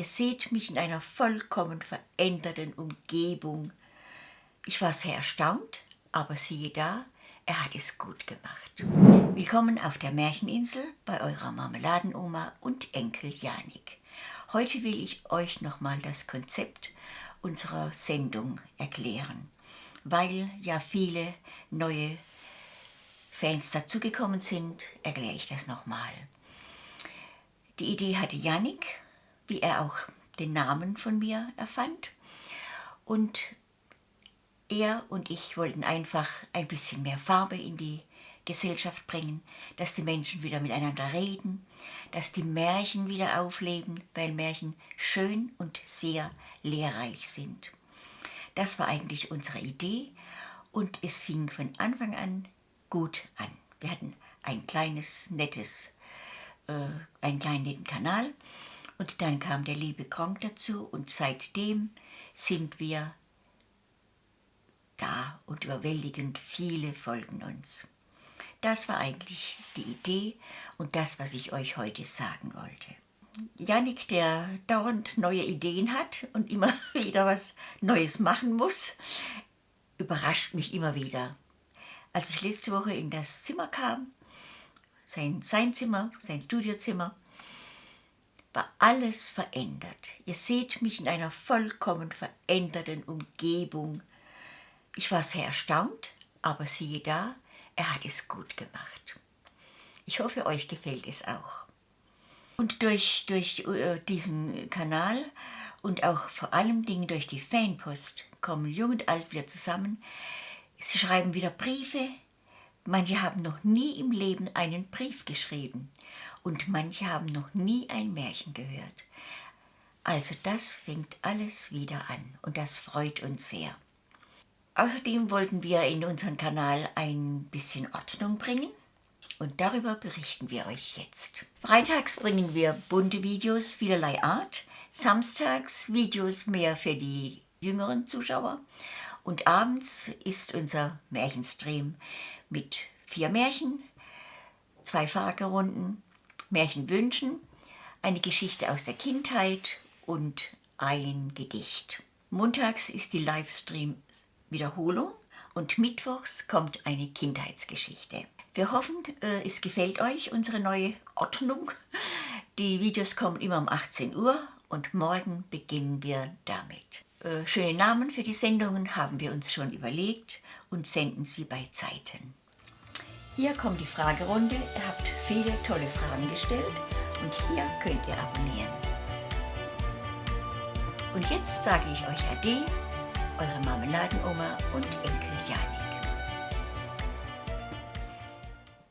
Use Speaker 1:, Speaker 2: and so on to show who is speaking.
Speaker 1: Ihr seht mich in einer vollkommen veränderten Umgebung. Ich war sehr erstaunt, aber siehe da, er hat es gut gemacht. Willkommen auf der Märcheninsel bei eurer Marmeladenoma und Enkel Janik. Heute will ich euch nochmal das Konzept unserer Sendung erklären, weil ja viele neue Fans dazugekommen sind, erkläre ich das nochmal. Die Idee hatte Janik, wie er auch den Namen von mir erfand. Und er und ich wollten einfach ein bisschen mehr Farbe in die Gesellschaft bringen, dass die Menschen wieder miteinander reden, dass die Märchen wieder aufleben, weil Märchen schön und sehr lehrreich sind. Das war eigentlich unsere Idee und es fing von Anfang an gut an. Wir hatten ein kleines, nettes, äh, einen kleinen netten Kanal und dann kam der liebe Gronk dazu und seitdem sind wir da und überwältigend viele folgen uns. Das war eigentlich die Idee und das, was ich euch heute sagen wollte. Janik, der dauernd neue Ideen hat und immer wieder was Neues machen muss, überrascht mich immer wieder. Als ich letzte Woche in das Zimmer kam, sein, sein Zimmer, sein Studiozimmer, war alles verändert. Ihr seht mich in einer vollkommen veränderten Umgebung. Ich war sehr erstaunt, aber siehe da, er hat es gut gemacht. Ich hoffe, euch gefällt es auch. Und durch, durch äh, diesen Kanal und auch vor allem Dingen durch die Fanpost kommen Jung und Alt wieder zusammen, Sie schreiben wieder Briefe. Manche haben noch nie im Leben einen Brief geschrieben und manche haben noch nie ein Märchen gehört. Also das fängt alles wieder an und das freut uns sehr. Außerdem wollten wir in unseren Kanal ein bisschen Ordnung bringen und darüber berichten wir euch jetzt. Freitags bringen wir bunte Videos vielerlei Art, samstags Videos mehr für die jüngeren Zuschauer und abends ist unser Märchenstream mit vier Märchen, zwei Fragerunden, Märchenwünschen, eine Geschichte aus der Kindheit und ein Gedicht. Montags ist die Livestream-Wiederholung und mittwochs kommt eine Kindheitsgeschichte. Wir hoffen, äh, es gefällt euch, unsere neue Ordnung. Die Videos kommen immer um 18 Uhr und morgen beginnen wir damit. Äh, schöne Namen für die Sendungen haben wir uns schon überlegt und senden sie bei Zeiten. Hier kommt die Fragerunde. Ihr habt viele tolle Fragen gestellt und hier könnt ihr abonnieren. Und jetzt sage ich euch Ade, eure Marmeladenoma und Enkel Janik.